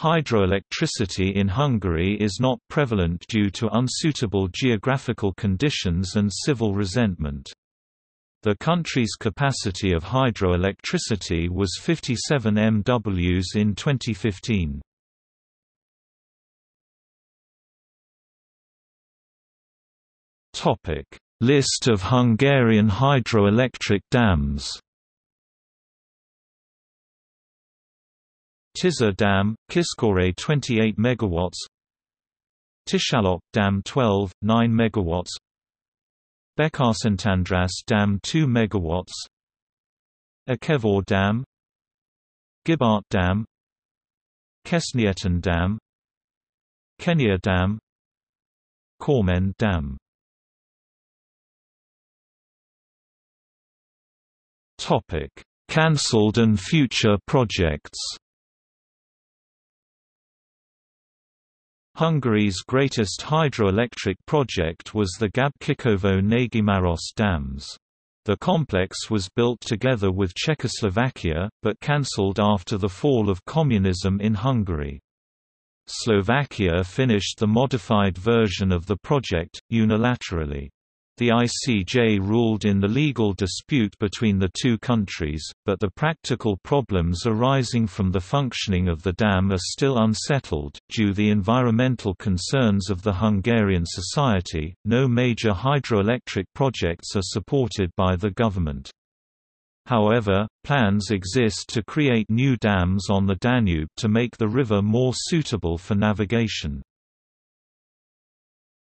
Hydroelectricity in Hungary is not prevalent due to unsuitable geographical conditions and civil resentment. The country's capacity of hydroelectricity was 57 MWs in 2015. List of Hungarian hydroelectric dams Tisza Dam, Kisköre 28 MW Tiszalök Dam 12, 9 MW Békésszentandrás Dam 2 MW Ikervár Dam. Gibárt Dam. Kesznyéten Dam. Kenya Dam. Körmend Dam. Cancelled and future projects Hungary's greatest hydroelectric project was the Gabčíkovo Nagymaros dams. The complex was built together with Czechoslovakia, but cancelled after the fall of communism in Hungary. Slovakia finished the modified version of the project, unilaterally. The ICJ ruled in the legal dispute between the two countries, but the practical problems arising from the functioning of the dam are still unsettled. Due to the environmental concerns of the Hungarian society, no major hydroelectric projects are supported by the government. However, plans exist to create new dams on the Danube to make the river more suitable for navigation.